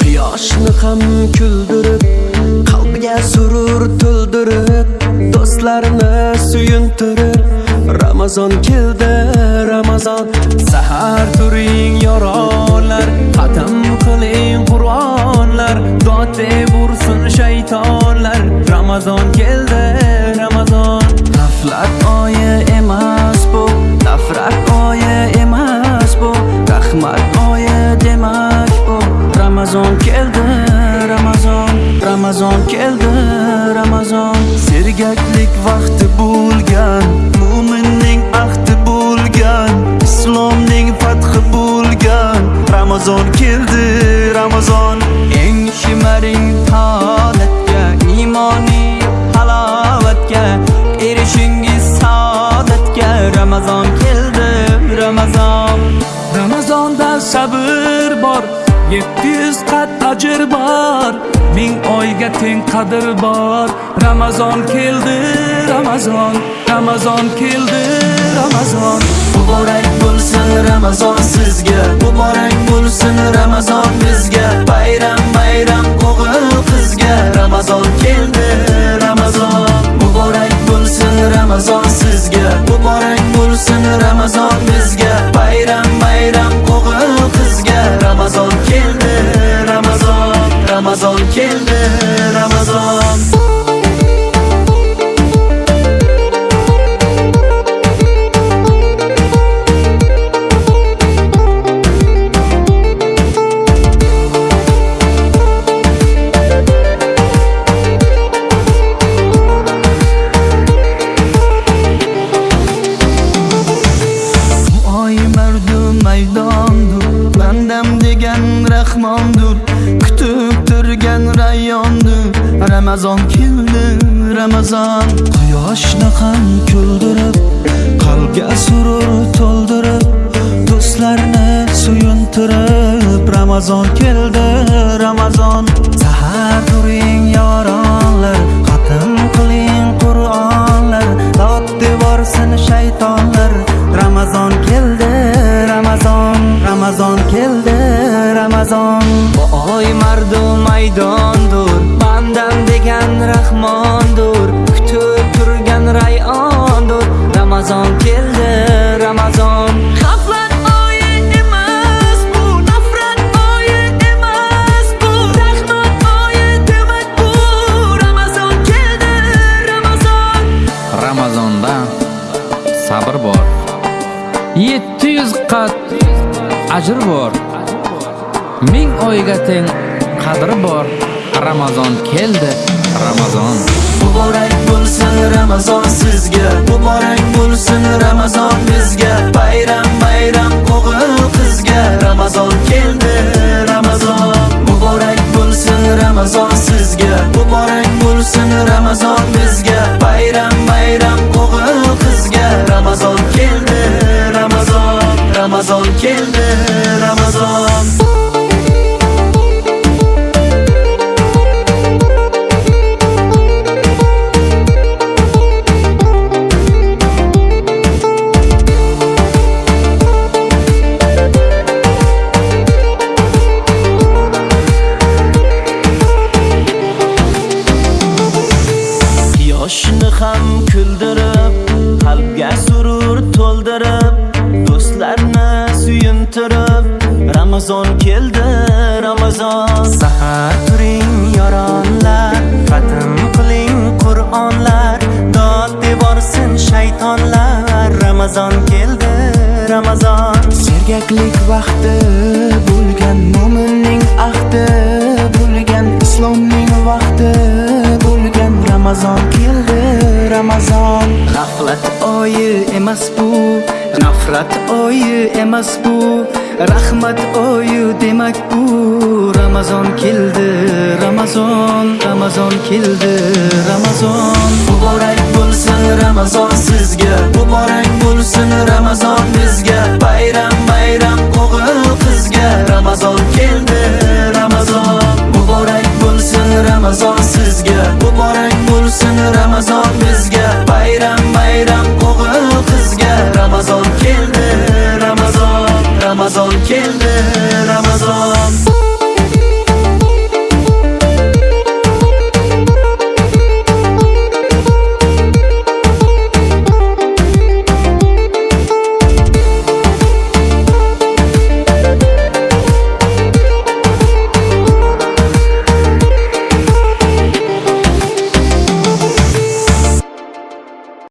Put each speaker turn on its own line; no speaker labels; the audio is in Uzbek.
Quyoshni ham kuldirib qalbiga surur to'ldirib do'stlarni suyuntirib Ramazon keldi Ramazon. Sahar turing yoronlar. Xatm qiling Qur'onlar. Dod deb ursin shaytonlar. Ramazon keldi Ramazon. G'aflat oyi emas bu. Nafrat oyi emas bu. Rahmat oyi demak bu. Ramazon keldi Ramazon. Ramazon keldi Ramazon. Sergaklik vaqti bo'lgan. Ramazon keldi Ramazon. Eng shimaring holatga iymoniy halovatga erishingiz saodatga Ramazon keldi Ramazon. Ramazonda sabr yetti yuz qat ajr bor ming oyga teng qadr bor. Ramazon keldi Ramazon Ramazon keldi Ramazon. Muborak bo'lsin Ramazon sizga muborak bo'lsin Ramazon bizga. Degan rahmondur. Kutib turgan rayyondur ramazon keldi ramazon. Quyoshni ham kuldirib qalbga surur to'ldirib do'stlarni suyuntirib ramazon keldi. Oy mardu maydondur bandam degan rahmondur kutib turgan rayondur ramazon keldi ramazon G'aflat oyi emas bu, nafrat oyi emas bu, rahmat oyi demak bu. Ramazon keldi, Ramazon.
Ramazonda sabr bor 700 qat ajr bor ming oyga teng qadri bor. Ramazon keldi. Ramazon.
Muborak bo'lsin Ramazon sizga. Muborak bo'lsin Ramazon bizga. Bayram bayram o'g'il qizga. Ramazon keldi Ramazon. Muborak bo'lsin Ramazon sizga. Muborak bo'lsin Ramazon bizga. Bayram bayram o'g'il qizga. Ramazon keldi Ramazon. Ramazon keldi. Turib Ramazon keldi, Ramazon. Sahar turing yoronlar, xatm qiling Qur'onlar, dod devorsin shaytonlar, Ramazon keldi, Ramazon. Sergaklik vaqti bo'lgan mo'minning ahdi bo'lgan islomning vaqti bo'lgan Ramazon keldi Ramazon G'aflat oyi emas bu nafrat oyi emas bu rahmat oyi demak bu. Ramazon keldi Ramazon Ramazon keldi Ramazon. Muborak bo'lsin Ramazon sizga muborak bo'lsin